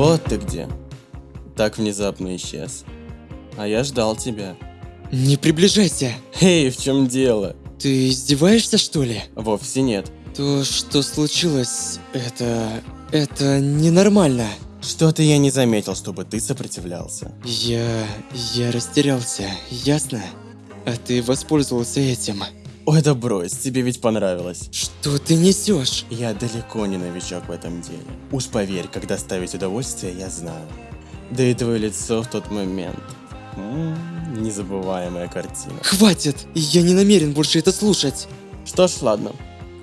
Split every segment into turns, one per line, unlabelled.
Вот ты где. Так внезапно исчез. А я ждал тебя.
Не приближайся.
Эй, в чем дело?
Ты издеваешься, что ли?
Вовсе нет.
То, что случилось, это... это ненормально.
Что-то я не заметил, чтобы ты сопротивлялся.
Я... я растерялся, ясно? А ты воспользовался этим.
Ой, да брось, тебе ведь понравилось.
Что ты несешь?
Я далеко не новичок в этом деле. Уж поверь, когда ставить удовольствие, я знаю. Да и твое лицо в тот момент. М -м, незабываемая картина.
Хватит! Я не намерен больше это слушать.
Что ж, ладно.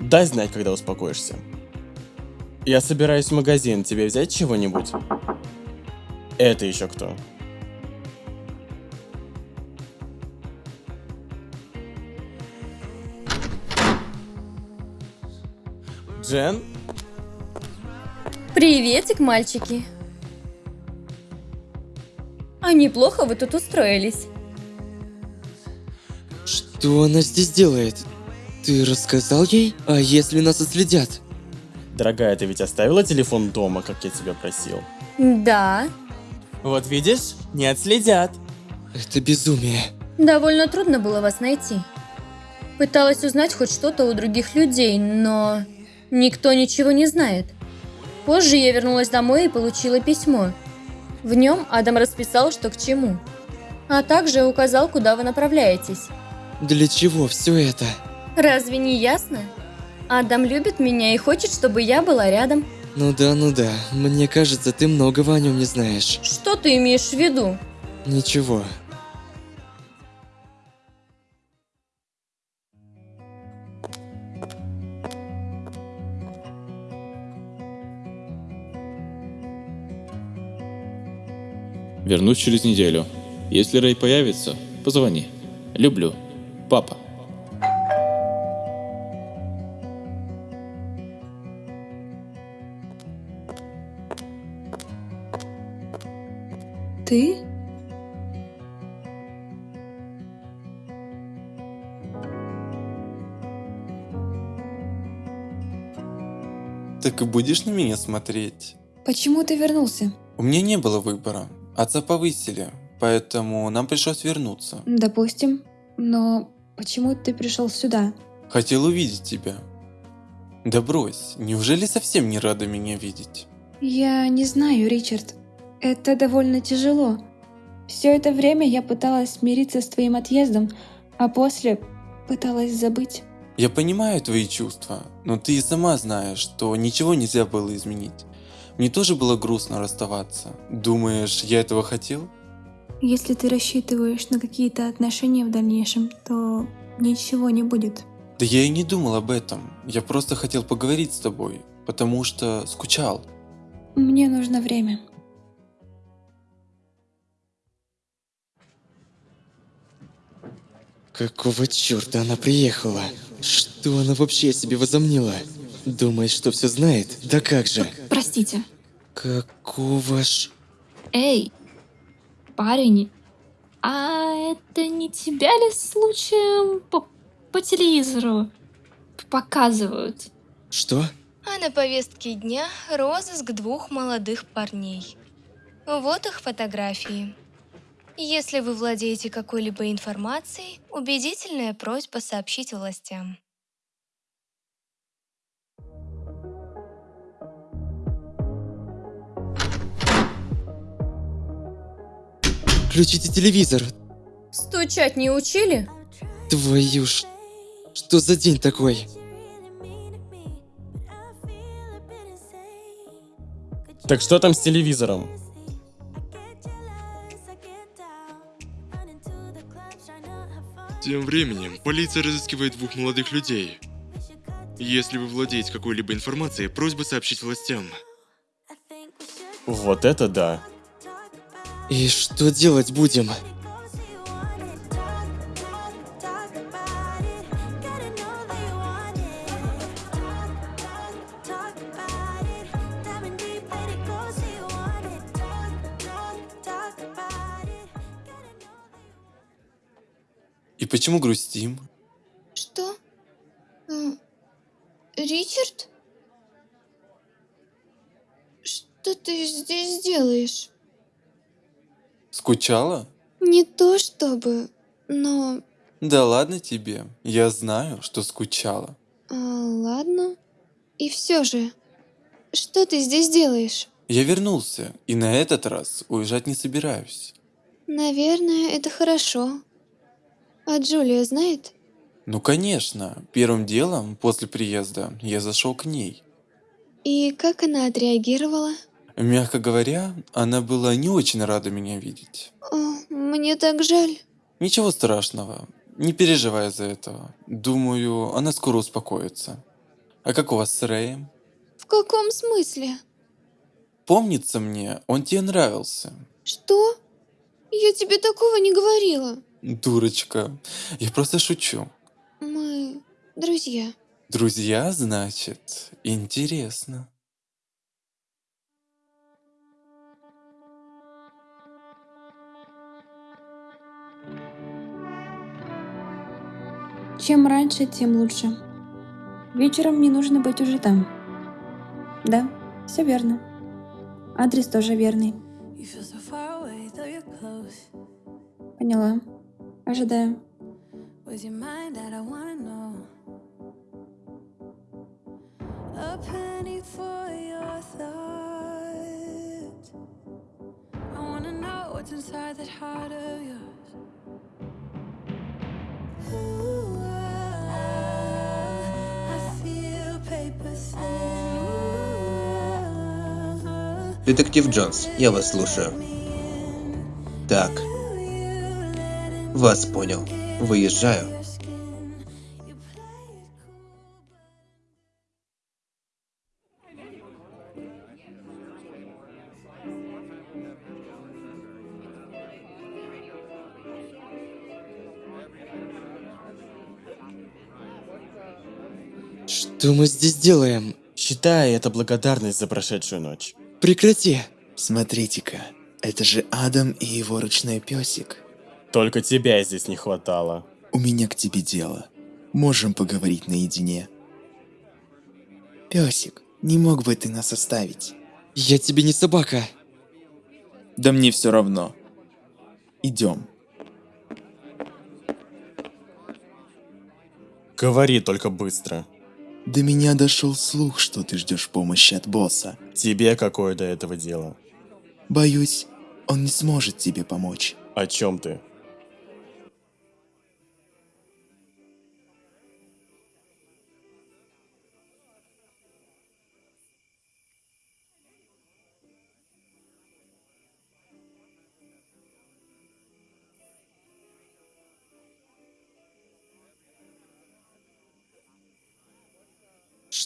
Дай знать, когда успокоишься. Я собираюсь в магазин. Тебе взять чего-нибудь? Это еще кто? Джен?
Приветик, мальчики. А неплохо вы тут устроились.
Что она здесь делает? Ты рассказал ей? А если нас отследят?
Дорогая, ты ведь оставила телефон дома, как я тебя просил?
Да.
Вот видишь, не отследят.
Это безумие.
Довольно трудно было вас найти. Пыталась узнать хоть что-то у других людей, но никто ничего не знает. Позже я вернулась домой и получила письмо. В нем Адам расписал, что к чему. А также указал, куда вы направляетесь.
Для чего все это?
Разве не ясно? Адам любит меня и хочет, чтобы я была рядом.
Ну да, ну да. Мне кажется, ты многого о нем не знаешь.
Что ты имеешь в виду?
Ничего.
Вернусь через неделю. Если Рэй появится, позвони. Люблю. Папа.
Ты?
Так и будешь на меня смотреть?
Почему ты вернулся?
У меня не было выбора. Отца повысили, поэтому нам пришлось вернуться.
Допустим. Но почему ты пришел сюда?
Хотел увидеть тебя. Да брось, неужели совсем не рада меня видеть?
Я не знаю, Ричард. Это довольно тяжело. Все это время я пыталась смириться с твоим отъездом, а после пыталась забыть.
Я понимаю твои чувства, но ты и сама знаешь, что ничего нельзя было изменить. Мне тоже было грустно расставаться. Думаешь, я этого хотел?
Если ты рассчитываешь на какие-то отношения в дальнейшем, то ничего не будет.
Да я и не думал об этом. Я просто хотел поговорить с тобой, потому что скучал.
Мне нужно время.
Какого черта она приехала? Что она вообще себе возомнила? Думает, что все знает? Да как же?
Простите.
Какого ж...
Эй, парень, а это не тебя ли случаем по, по телевизору показывают?
Что?
А на повестке дня розыск двух молодых парней. Вот их фотографии. Если вы владеете какой-либо информацией, убедительная просьба сообщить властям.
Включите телевизор.
Стучать не учили?
Твою ж... Что за день такой?
Так что там с телевизором?
Тем временем, полиция разыскивает двух молодых людей. Если вы владеете какой-либо информацией, просьба сообщить властям.
Вот это да.
И что делать будем?
И почему грустим?
Что? Ричард? Что
ты здесь делаешь?
Скучала?
Не то чтобы, но...
Да ладно тебе, я знаю, что скучала.
а, ладно. И все же, что ты здесь делаешь?
Я вернулся, и на этот раз уезжать не собираюсь.
Наверное, это хорошо. А Джулия знает?
Ну конечно, первым делом после приезда я зашел к ней.
И как она отреагировала?
Мягко говоря, она была не очень рада меня видеть.
О, мне так жаль.
Ничего страшного, не переживай из-за этого. Думаю, она скоро успокоится. А как у вас с Рэем?
В каком смысле?
Помнится мне, он тебе нравился.
Что? Я тебе такого не говорила.
Дурочка, я просто шучу.
Мы друзья.
Друзья, значит, интересно.
Чем раньше, тем лучше. Вечером мне нужно быть уже там. Да, все верно. Адрес тоже верный. Поняла. Ожидаю.
Ooh,
Детектив Джонс, я вас слушаю. Так. Вас понял. Выезжаю.
Что мы здесь делаем?
Считай это благодарность за прошедшую ночь.
Прекрати!
Смотрите-ка, это же Адам и его ручной песик.
Только тебя здесь не хватало.
У меня к тебе дело. Можем поговорить наедине. Песик, не мог бы ты нас оставить?
Я тебе не собака.
Да мне все равно. Идем.
Говори только быстро.
До меня дошел слух, что ты ждешь помощи от босса.
Тебе какое до этого дело?
Боюсь, он не сможет тебе помочь.
О чем ты?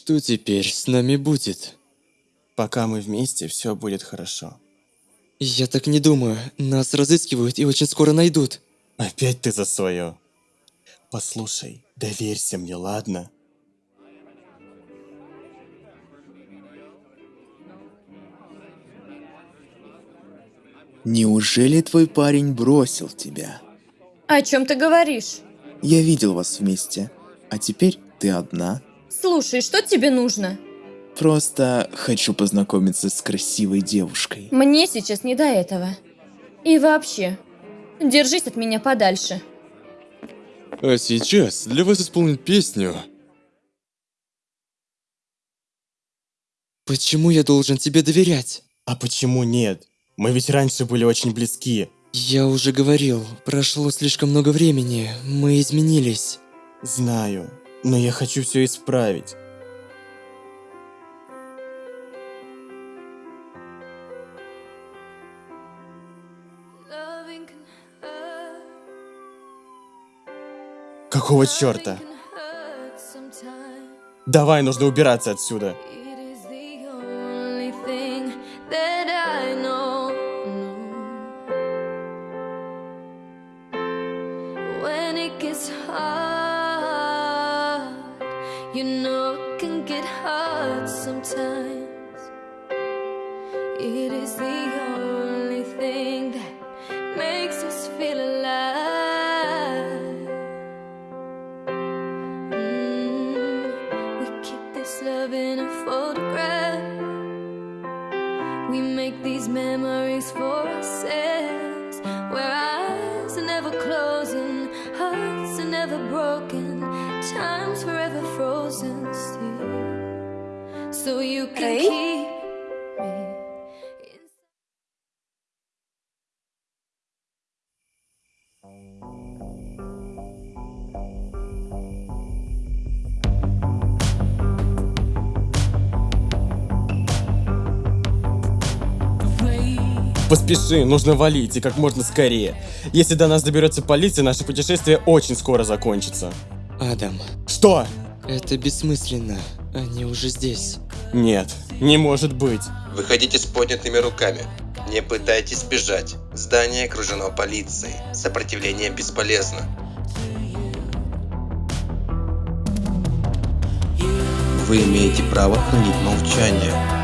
Что теперь с нами будет?
Пока мы вместе, все будет хорошо.
Я так не думаю. Нас разыскивают и очень скоро найдут.
Опять ты за свое. Послушай, доверься мне, ладно?
Неужели твой парень бросил тебя?
О чем ты говоришь?
Я видел вас вместе, а теперь ты одна.
Слушай, что тебе нужно?
Просто хочу познакомиться с красивой девушкой.
Мне сейчас не до этого. И вообще, держись от меня подальше.
А сейчас для вас исполнит песню.
Почему я должен тебе доверять?
А почему нет? Мы ведь раньше были очень близки.
Я уже говорил, прошло слишком много времени, мы изменились.
Знаю, но я хочу все исправить. Какого черта? Давай, нужно убираться отсюда.
sometimes. It is the only thing that makes us feel alive. Mm, We keep this love in a photograph. We make these memories for ourselves. Where eyes are never closing Hearts are never broken. Time's forever frozen still. So you can
Рэй?
keep me.
Поспеши, нужно валить и как можно скорее. Если до нас доберется полиция, наше путешествие очень скоро закончится.
Адам,
Что?
это бессмысленно. Они уже здесь.
Нет, не может быть.
Выходите с поднятыми руками. Не пытайтесь бежать. Здание окружено полицией. Сопротивление бесполезно. Вы имеете право хранить молчание.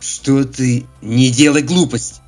Что ты? Не делай глупость!